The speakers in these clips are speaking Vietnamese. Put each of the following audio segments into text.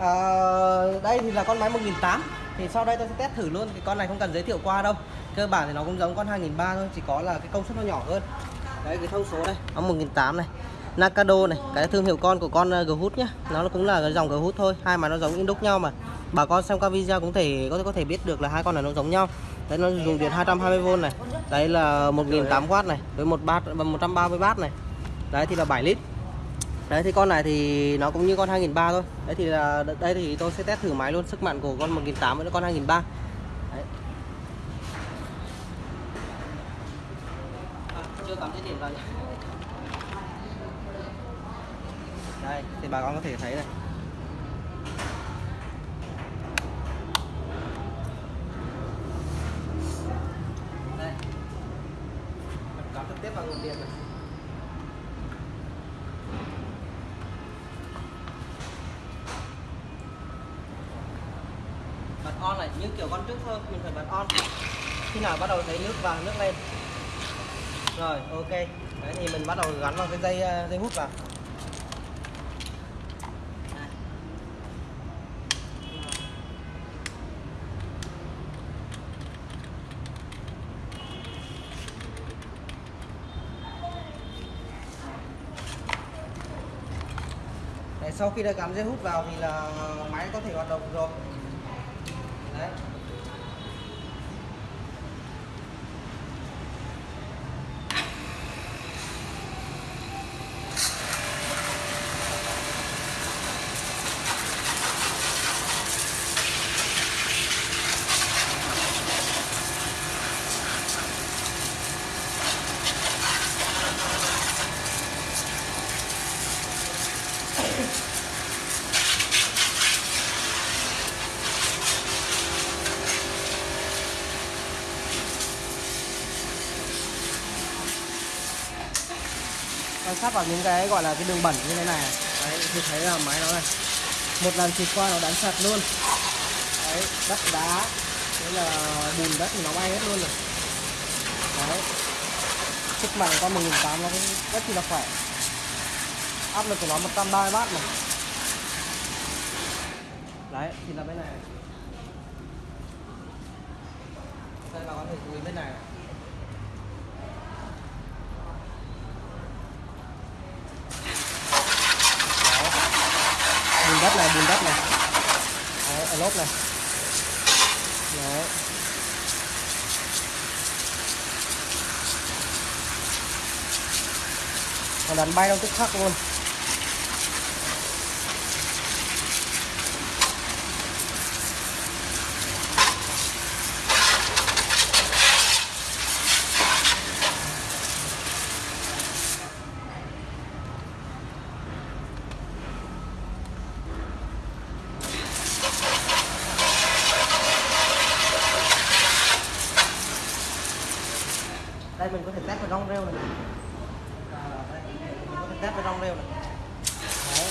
à, đây thì là con máy 1008 thì sau đây tôi sẽ test thử luôn. Cái con này không cần giới thiệu qua đâu. Cơ bản thì nó cũng giống con 2003 thôi chỉ có là cái công suất nó nhỏ hơn. Đấy cái thông số đây nó 1008 này. Nakado này cái thương hiệu con của con ờ, uh, Ghoot nhá. Nó cũng là cái dòng Ghoot thôi hai mà nó giống in đúc nhau mà. Bà con xem qua video cũng thể có thể có thể biết được là hai con này nó giống nhau. Đấy nó dùng điện 220V này. Đấy là 1008W này với một bát 130W này. Đấy thì là 7 lít đấy thì con này thì nó cũng như con 2003 thôi. Đấy thì là đây thì tôi sẽ test thử máy luôn sức mạnh của con 1008 với con 2003 đấy. À, chưa cắm dây điện vào đây thì bà con có thể thấy này. Như kiểu con trước thôi, mình phải bật on. Khi nào bắt đầu thấy nước vào, nước lên. Rồi, ok. Đấy, thì mình bắt đầu gắn vào cái dây ờ, dây hút vào. Sau khi đã gắn dây hút vào thì là máy có thể hoạt động rồi đấy quan sát vào những cái gọi là cái đường bẩn như thế này. Đấy thì thấy là máy nó này. Một lần xịt qua nó đánh sạch luôn. Đấy đất đá. Thế là bùn đất thì nó bay hết luôn rồi. Đấy. Sức mạnh con 1008 nó cũng rất là khỏe. Áp lực của nó 130 bát này. Đấy thì là bên này. Đây bà có thể chú ý bên này này. bùn đất này bùn đất này. Đấy, ở lốp này. Đấy. Nó đánh bay đâu tức khắc luôn. Đây mình có thể test vào rong rêu này. À, đây, mình có thể test vào rong rêu này. Đấy.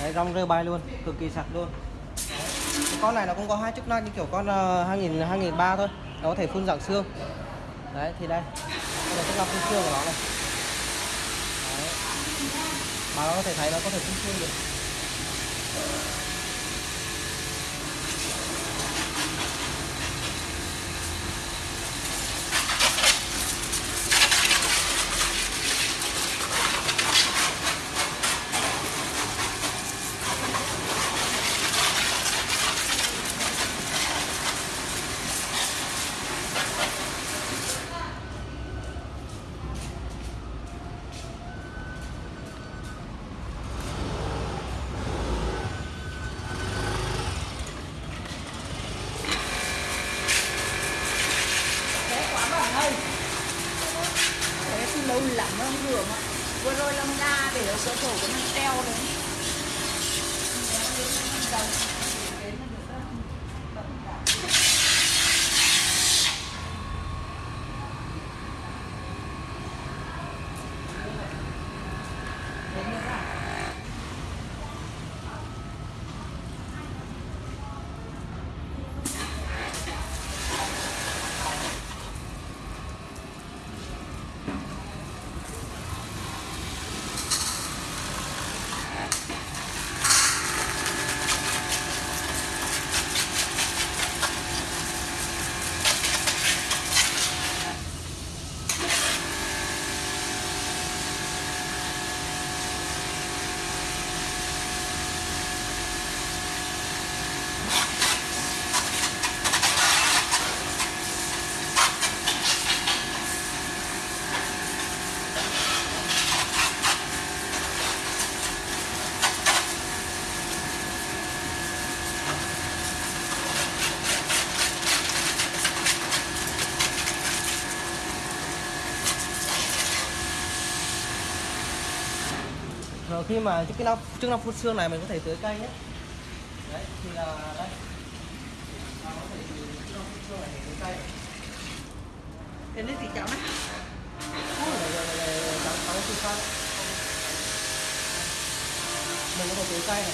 Đấy rong rêu bay luôn cực kỳ sạch luôn. Đấy. Con này nó cũng có hai chức năng như kiểu con uh, 2000 2003 thôi. Nó có thể phun dạng xương. Đấy thì đây. Đây là chức năng phun xương của nó này. Đấy. mà nó có thể thấy nó có thể phun xương được. Lắm ạ. Vừa rồi làm ra để ở cửa sổ của mình treo đấy. Khi mà chức năng chức năng phun xương này mình có thể tưới cây nhé. Đấy thì là đây. Nó có thể chức năng phun xương này. Tưới cây Đến đây thì cháu này đây, đây, đây, đây, trắng trắng xì xăng. mình có thể tưới cây này.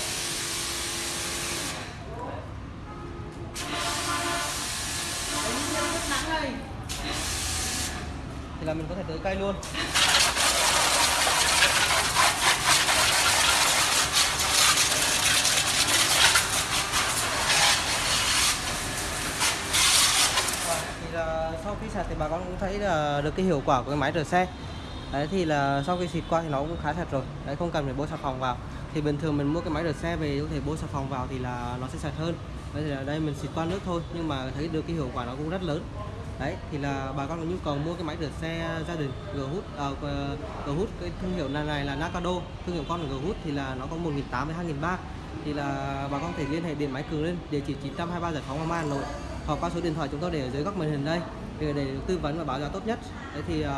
Thì là mình có thể tưới cây luôn Và thì là sau khi sạch thì bà con cũng thấy là được cái hiệu quả của cái máy rửa xe. Đấy thì là sau khi xịt qua thì nó cũng khá sạch rồi. Đấy không cần phải bôi xà phòng vào. Thì bình thường mình mua cái máy rửa xe về có thể bôi xà phòng vào thì là nó sẽ sạch hơn. Đấy thì đây mình xịt qua nước thôi nhưng mà thấy được cái hiệu quả nó cũng rất lớn. Đấy thì là bà con có nhu cầu mua cái máy rửa xe gia đình g hút uh, g hút cái thương hiệu này, này là Nakado thương hiệu con gờ g hút thì là nó có 1.800 với 2.300 thì là bà con có thể liên hệ điện máy cường lên địa chỉ 923 giải phóng Hoàng Mai Hà Nội hoặc qua số điện thoại chúng tôi để ở dưới góc màn hình đây để, để tư vấn và báo giá tốt nhất. Đấy thì uh,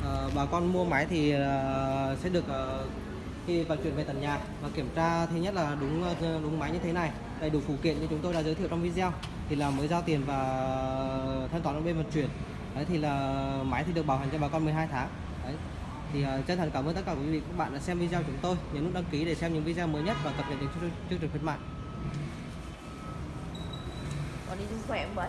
uh, bà con mua máy thì uh, sẽ được uh, khi vận chuyển về tận nhà và kiểm tra thứ nhất là đúng đúng máy như thế này đầy đủ phụ kiện như chúng tôi đã giới thiệu trong video thì là mới giao tiền và thanh toán ở bên vận chuyển. Đấy thì là máy thì được bảo hành cho bà con 12 tháng. Đấy. Thì uh, chân thành cảm ơn tất cả quý vị các bạn đã xem video chúng tôi. Nhấn nút đăng ký để xem những video mới nhất và cập nhật những chương trình khuyến mại. Còn đi chung khỏe không vậy?